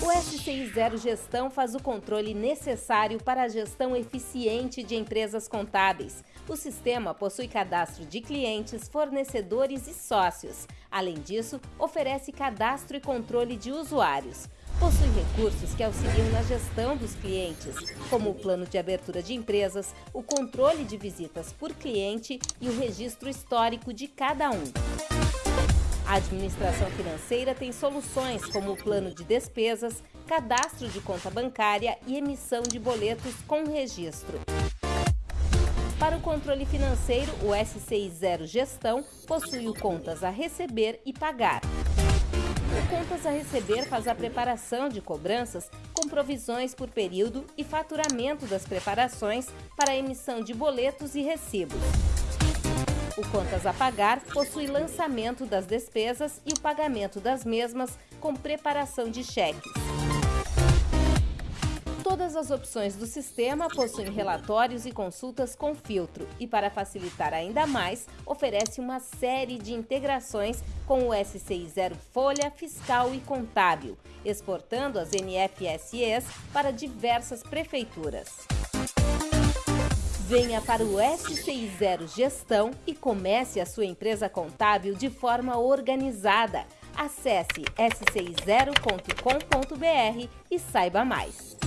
O SCI0 Gestão faz o controle necessário para a gestão eficiente de empresas contábeis. O sistema possui cadastro de clientes, fornecedores e sócios. Além disso, oferece cadastro e controle de usuários. Possui recursos que auxiliam na gestão dos clientes, como o plano de abertura de empresas, o controle de visitas por cliente e o registro histórico de cada um. A administração financeira tem soluções como o plano de despesas, cadastro de conta bancária e emissão de boletos com registro. Para o controle financeiro, o SCI0 Gestão possui o Contas a Receber e Pagar. O Contas a Receber faz a preparação de cobranças com provisões por período e faturamento das preparações para emissão de boletos e recibos. O Contas a Pagar possui lançamento das despesas e o pagamento das mesmas com preparação de cheques. Todas as opções do sistema possuem relatórios e consultas com filtro e, para facilitar ainda mais, oferece uma série de integrações com o SCI Zero Folha, Fiscal e Contábil, exportando as NFSEs para diversas prefeituras. Venha para o SCI0 Gestão e comece a sua empresa contábil de forma organizada. Acesse sci0.com.br e saiba mais.